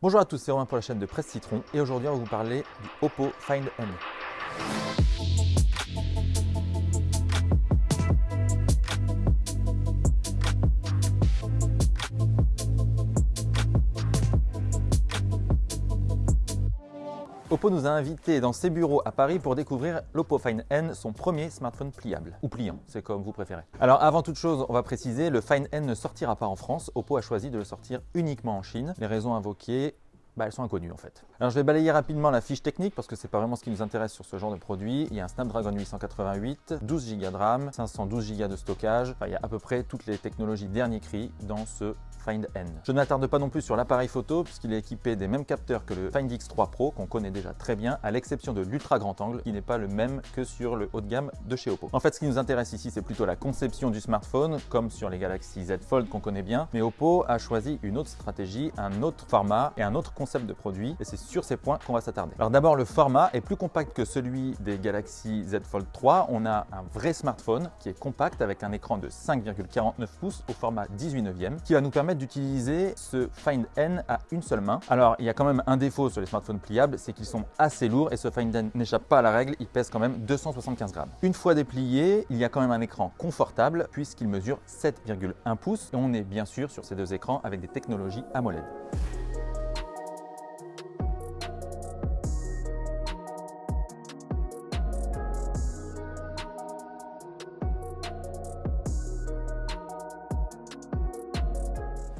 Bonjour à tous, c'est Romain pour la chaîne de Presse Citron et aujourd'hui on va vous parler du Oppo Find N. Oppo nous a invités dans ses bureaux à Paris pour découvrir l'Oppo Find N, son premier smartphone pliable, ou pliant, c'est comme vous préférez. Alors avant toute chose, on va préciser, le Find N ne sortira pas en France, Oppo a choisi de le sortir uniquement en Chine. Les raisons invoquées, bah, elles sont inconnues en fait. Alors je vais balayer rapidement la fiche technique parce que c'est pas vraiment ce qui nous intéresse sur ce genre de produit. Il y a un Snapdragon 888, 12 Go de RAM, 512 Go de stockage. Il y a à peu près toutes les technologies dernier cri dans ce Find N. Je ne m'attarde pas non plus sur l'appareil photo puisqu'il est équipé des mêmes capteurs que le Find X3 Pro qu'on connaît déjà très bien à l'exception de l'ultra grand angle qui n'est pas le même que sur le haut de gamme de chez Oppo. En fait ce qui nous intéresse ici c'est plutôt la conception du smartphone comme sur les Galaxy Z Fold qu'on connaît bien mais Oppo a choisi une autre stratégie, un autre format et un autre concept de produit et c'est sur ces points qu'on va s'attarder. Alors d'abord le format est plus compact que celui des Galaxy Z Fold 3. On a un vrai smartphone qui est compact avec un écran de 5,49 pouces au format 18 neuvième qui va nous permettre d'utiliser ce Find N à une seule main. Alors il y a quand même un défaut sur les smartphones pliables, c'est qu'ils sont assez lourds et ce Find N n'échappe pas à la règle, il pèse quand même 275 grammes. Une fois déplié, il y a quand même un écran confortable puisqu'il mesure 7,1 pouces et on est bien sûr sur ces deux écrans avec des technologies AMOLED.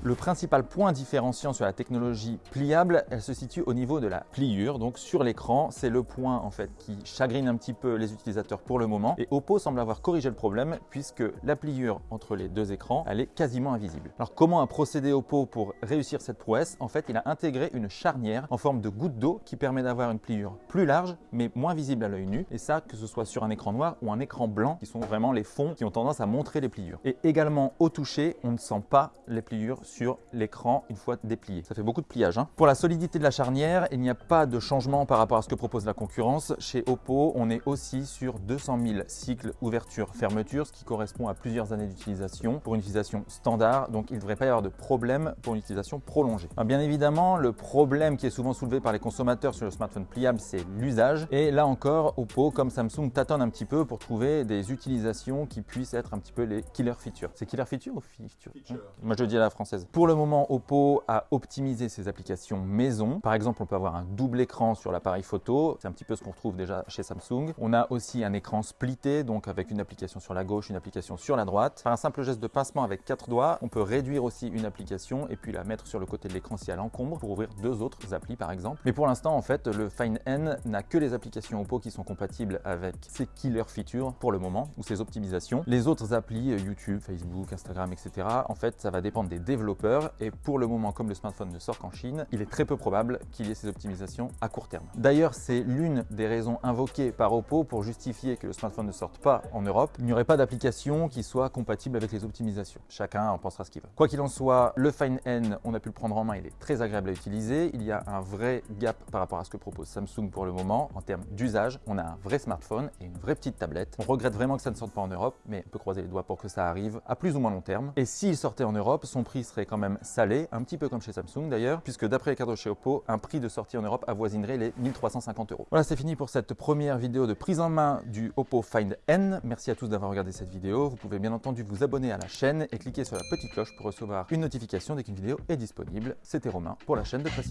Le principal point différenciant sur la technologie pliable, elle se situe au niveau de la pliure, donc sur l'écran. C'est le point en fait qui chagrine un petit peu les utilisateurs pour le moment. Et Oppo semble avoir corrigé le problème puisque la pliure entre les deux écrans, elle est quasiment invisible. Alors comment a procédé Oppo pour réussir cette prouesse? En fait, il a intégré une charnière en forme de goutte d'eau qui permet d'avoir une pliure plus large mais moins visible à l'œil nu. Et ça, que ce soit sur un écran noir ou un écran blanc, qui sont vraiment les fonds qui ont tendance à montrer les pliures. Et également au toucher, on ne sent pas les pliures sur l'écran une fois déplié. Ça fait beaucoup de pliage. Hein. Pour la solidité de la charnière, il n'y a pas de changement par rapport à ce que propose la concurrence. Chez Oppo, on est aussi sur 200 000 cycles ouverture-fermeture, ce qui correspond à plusieurs années d'utilisation pour une utilisation standard. Donc, il ne devrait pas y avoir de problème pour une utilisation prolongée. Alors, bien évidemment, le problème qui est souvent soulevé par les consommateurs sur le smartphone pliable, c'est l'usage. Et là encore, Oppo, comme Samsung, tâtonne un petit peu pour trouver des utilisations qui puissent être un petit peu les killer features. C'est killer feature ou feature, feature. Moi, je le dis à la française. Pour le moment, Oppo a optimisé ses applications maison. Par exemple, on peut avoir un double écran sur l'appareil photo. C'est un petit peu ce qu'on retrouve déjà chez Samsung. On a aussi un écran splitté, donc avec une application sur la gauche, une application sur la droite. Par un simple geste de pincement avec quatre doigts, on peut réduire aussi une application et puis la mettre sur le côté de l'écran si elle encombre pour ouvrir deux autres applis par exemple. Mais pour l'instant, en fait, le Find N n'a que les applications Oppo qui sont compatibles avec ses killer features pour le moment ou ses optimisations. Les autres applis, euh, YouTube, Facebook, Instagram, etc., en fait, ça va dépendre des développeurs et pour le moment, comme le smartphone ne sort qu'en Chine, il est très peu probable qu'il y ait ces optimisations à court terme. D'ailleurs, c'est l'une des raisons invoquées par Oppo pour justifier que le smartphone ne sorte pas en Europe. Il n'y aurait pas d'application qui soit compatible avec les optimisations. Chacun en pensera ce qu'il veut. Quoi qu'il en soit, le Find N, on a pu le prendre en main, il est très agréable à utiliser. Il y a un vrai gap par rapport à ce que propose Samsung pour le moment en termes d'usage. On a un vrai smartphone et une vraie petite tablette. On regrette vraiment que ça ne sorte pas en Europe, mais on peut croiser les doigts pour que ça arrive à plus ou moins long terme. Et s'il sortait en Europe, son prix serait quand même salé, un petit peu comme chez Samsung d'ailleurs, puisque d'après les cadres chez Oppo, un prix de sortie en Europe avoisinerait les 1350 euros. Voilà, c'est fini pour cette première vidéo de prise en main du Oppo Find N. Merci à tous d'avoir regardé cette vidéo. Vous pouvez bien entendu vous abonner à la chaîne et cliquer sur la petite cloche pour recevoir une notification dès qu'une vidéo est disponible. C'était Romain pour la chaîne de Presse.